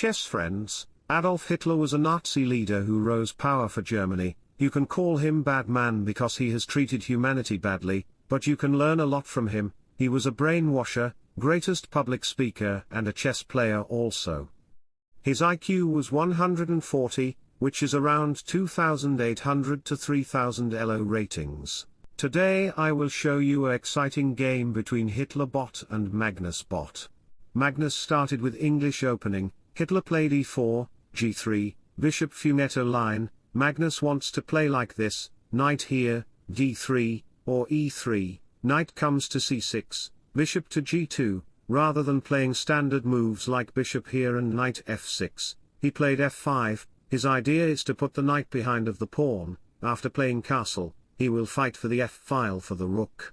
chess friends, Adolf Hitler was a Nazi leader who rose power for Germany, you can call him bad man because he has treated humanity badly, but you can learn a lot from him, he was a brainwasher, greatest public speaker and a chess player also. His IQ was 140, which is around 2800 to 3000 ELO ratings. Today I will show you a exciting game between Hitler bot and Magnus bot. Magnus started with English opening, Hitler played e4, g3, bishop Fianchetto line, Magnus wants to play like this, knight here, d3, or e3, knight comes to c6, bishop to g2, rather than playing standard moves like bishop here and knight f6, he played f5, his idea is to put the knight behind of the pawn, after playing castle, he will fight for the f-file for the rook.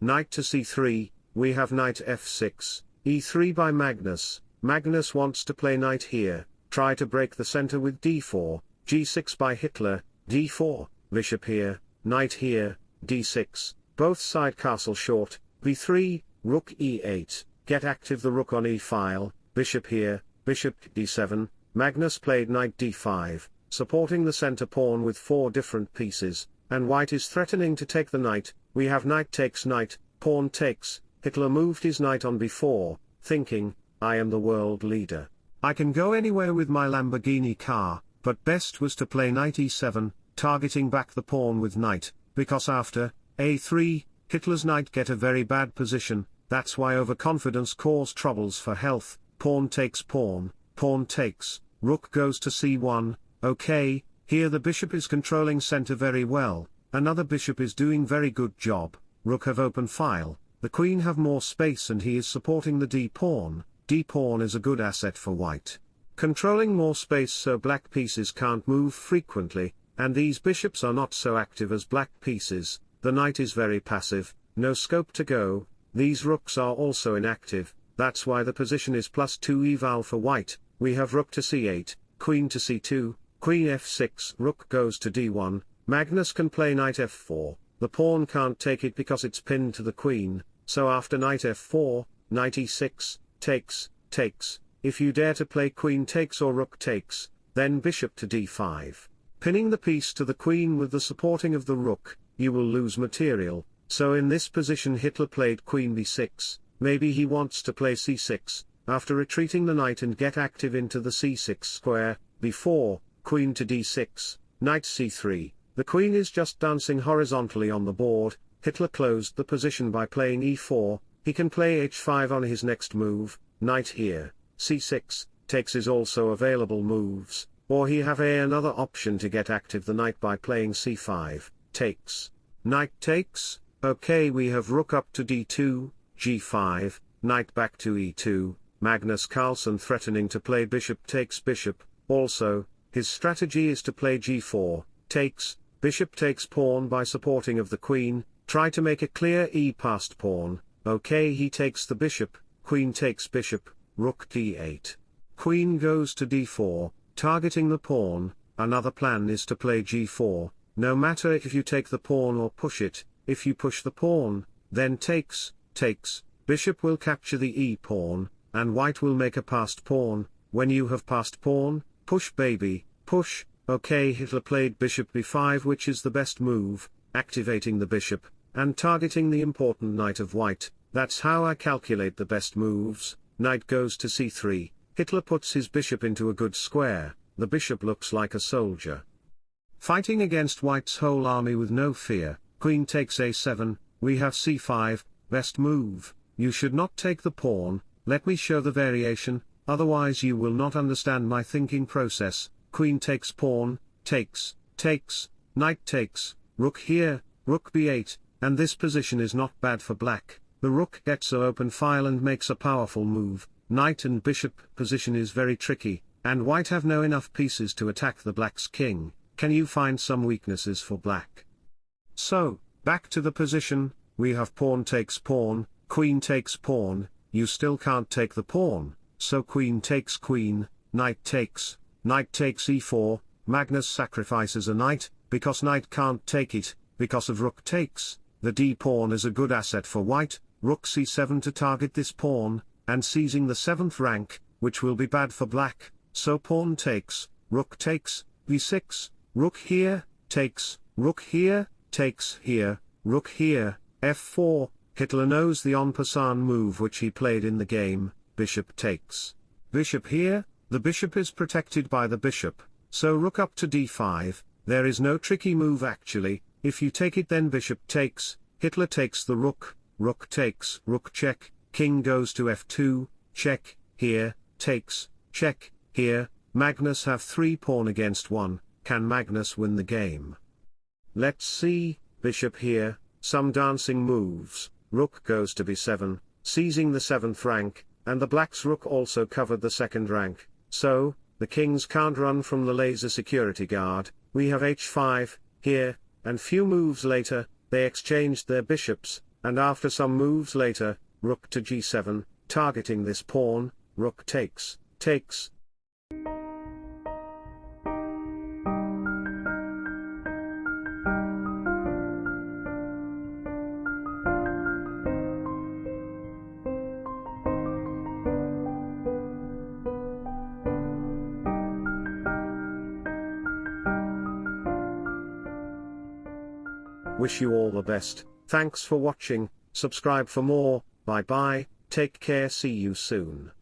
Knight to c3, we have knight f6, e3 by Magnus, Magnus wants to play knight here, try to break the center with d4, g6 by Hitler, d4, bishop here, knight here, d6, both side castle short, b3, rook e8, get active the rook on e-file, bishop here, bishop d7, Magnus played knight d5, supporting the center pawn with four different pieces, and white is threatening to take the knight, we have knight takes knight, pawn takes, Hitler moved his knight on b4, thinking, I am the world leader. I can go anywhere with my Lamborghini car, but best was to play knight e7, targeting back the pawn with knight, because after, a3, Hitler's knight get a very bad position, that's why overconfidence cause troubles for health, pawn takes pawn, pawn takes, rook goes to c1, okay, here the bishop is controlling center very well, another bishop is doing very good job, rook have open file, the queen have more space and he is supporting the d-pawn, d-pawn is a good asset for white. Controlling more space so black pieces can't move frequently, and these bishops are not so active as black pieces, the knight is very passive, no scope to go, these rooks are also inactive, that's why the position is plus 2 eval for white, we have rook to c8, queen to c2, Queen f6, rook goes to d1, Magnus can play knight f4, the pawn can't take it because it's pinned to the queen, so after knight f4, knight e6, takes, takes, if you dare to play queen takes or rook takes, then bishop to d5. Pinning the piece to the queen with the supporting of the rook, you will lose material, so in this position Hitler played queen b6, maybe he wants to play c6, after retreating the knight and get active into the c6 square, b4, queen to d6, knight c3, the queen is just dancing horizontally on the board, Hitler closed the position by playing e4, he can play h5 on his next move, knight here, c6, takes is also available moves, or he have a another option to get active the knight by playing c5, takes. Knight takes, okay we have rook up to d2, g5, knight back to e2, Magnus Carlsen threatening to play bishop takes bishop, also, his strategy is to play g4, takes, bishop takes pawn by supporting of the queen, try to make a clear e passed pawn, okay he takes the bishop, queen takes bishop, rook d8. Queen goes to d4, targeting the pawn, another plan is to play g4, no matter if you take the pawn or push it, if you push the pawn, then takes, takes, bishop will capture the e-pawn, and white will make a passed pawn, when you have passed pawn, Push baby, push, okay Hitler played bishop b5 which is the best move, activating the bishop, and targeting the important knight of white, that's how I calculate the best moves, knight goes to c3, Hitler puts his bishop into a good square, the bishop looks like a soldier. Fighting against white's whole army with no fear, queen takes a7, we have c5, best move, you should not take the pawn, let me show the variation, otherwise you will not understand my thinking process, queen takes pawn, takes, takes, knight takes, rook here, rook b8, and this position is not bad for black, the rook gets a open file and makes a powerful move, knight and bishop position is very tricky, and white have no enough pieces to attack the black's king, can you find some weaknesses for black? So, back to the position, we have pawn takes pawn, queen takes pawn, you still can't take the pawn, so queen takes queen, knight takes, knight takes e4, Magnus sacrifices a knight, because knight can't take it, because of rook takes, the d-pawn is a good asset for white, rook c7 to target this pawn, and seizing the 7th rank, which will be bad for black, so pawn takes, rook takes, b6, rook here, takes, rook here, takes here, rook here, f4, Hitler knows the en passant move which he played in the game, bishop takes. Bishop here, the bishop is protected by the bishop, so rook up to d5, there is no tricky move actually, if you take it then bishop takes, Hitler takes the rook, rook takes, rook check, king goes to f2, check, here, takes, check, here, Magnus have 3 pawn against 1, can Magnus win the game? Let's see, bishop here, some dancing moves, rook goes to b7, seizing the 7th rank, and the black's rook also covered the second rank, so, the kings can't run from the laser security guard, we have h5, here, and few moves later, they exchanged their bishops, and after some moves later, rook to g7, targeting this pawn, rook takes, takes. Wish you all the best, thanks for watching, subscribe for more, bye bye, take care. See you soon.